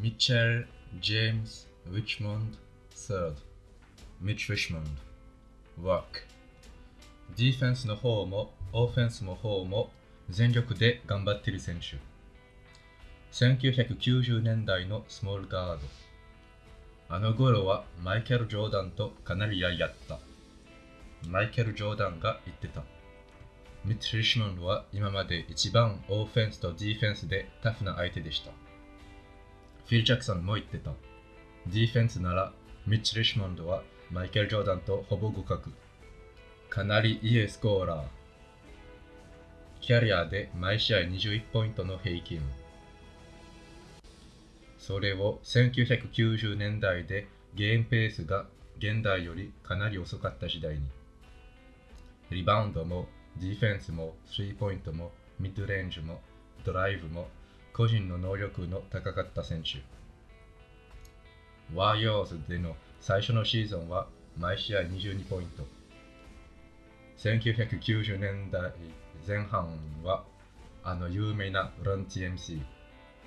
ミッチェル・ジェームズ・ウィッチモンド third. ミッチ・ウィッチモンド work. ディフェンスの方もオフェンスの方も全力で頑張っている選手。1990年代のスモールガードあの頃はマイケル・ジョーダンとかなりやった。マイケル・ジョーダンが言ってた。ミッチ・リシモンドは今まで一番オフェンスとディフェンスでタフな相手でした。フィル・ジャクソンも言ってた。ディフェンスなら、ミッチ・リシュモンドはマイケル・ジョーダンとほぼ互角。かなりいいスコーラー。キャリアで毎試合21ポイントの平均。それを1990年代でゲームペースが現代よりかなり遅かった時代に。リバウンドもディフェンスもスリーポイントもミッドレンジもドライブも個人の能力の高かった選手。ワーヨーズでの最初のシーズンは毎試合22ポイント。1990年代前半はあの有名なラン TMC。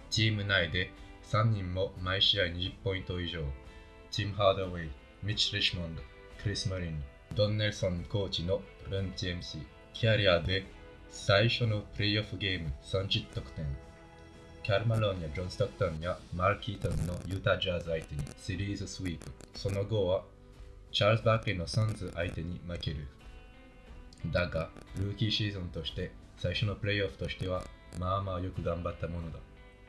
チーム内で3人も毎試合20ポイント以上。ティム・ハードウェイ、ミッチ・リシュモンド、クリス・マリン、ドン・ネルソンコーチのラン TMC。キャリアで最初のプレイオフゲーム30得点。カール・マローンやジョン・ストックトンやマーク・イートンのユタ・ジャズ相手にシリーズスイープ。その後はチャールズ・バークリーのサンズ相手に負ける。だが、ルーキーシーズンとして最初のプレイオフとしてはまあまあよく頑張ったものだ。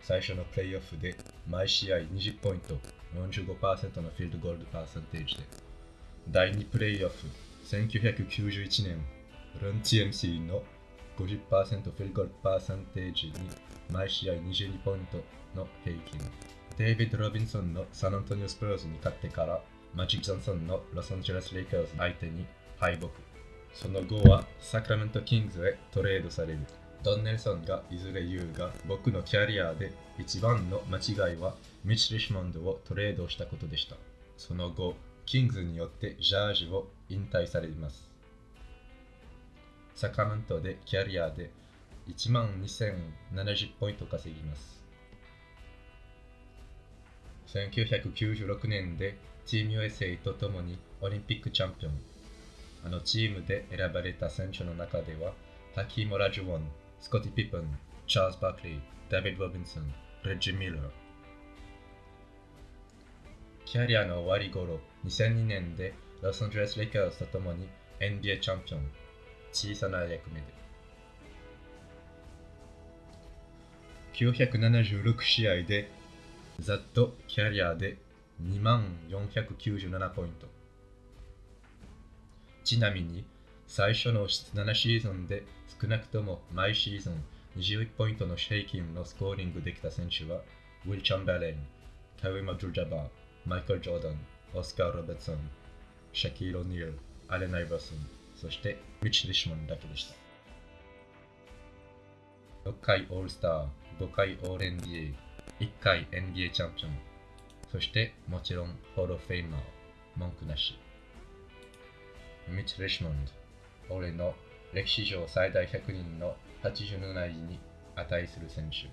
最初のプレイオフで毎試合20ポイント、45%のフィールドゴールドパーセンテージで。第2プレイオフ、1991年、ルン TMC の50%フィルゴールパーセンテージに毎試合22ポイントの平均。デイビッド・ロビンソンのサンアントニオ・スプローズに勝ってから、マジック・ジョンソンのロサンゼルス・レイカーズ相手に敗北。その後はサクラメント・キングズへトレードされる。ドン・ネルソンがいずれ言うが、僕のキャリアで一番の間違いはミッチ・リシモンドをトレードしたことでした。その後、キングズによってジャージを引退されます。サクラメントでキャリアで1万2070ポイント稼ぎます。1996年でチーム USA と共にオリンピックチャンピオン。あのチームで選ばれた選手の中では、ハキーム・オラジュワン、スコッティ・ピッペン、チャールズ・バークリー、ダビッド・ロビンソン、レジー・ミラー。キャリアの終わり頃、2002年でロサンゼルス・レイカーズと共に NBA チャンピオン。小さな役目で。976試合でざっとキャリアで2万497ポイント。ちなみに最初の7シーズンで少なくとも毎シーズン21ポイントの平均のスコーリングできた選手はウィル・チャンバレン、カウィマ・ジュジャバー、マイケル・ジョーダン、オスカー・ロベッツン、シャキール・オニール、アレナ・イバーソン、そしてミッチ・リシモンだけでした。6回オールスター、5回オール NBA、1回 NBA チャンピオン、そしてもちろんホールフェイマー、文句なし。ミッチ・リシモンド、俺の歴史上最大100人の87位に値する選手。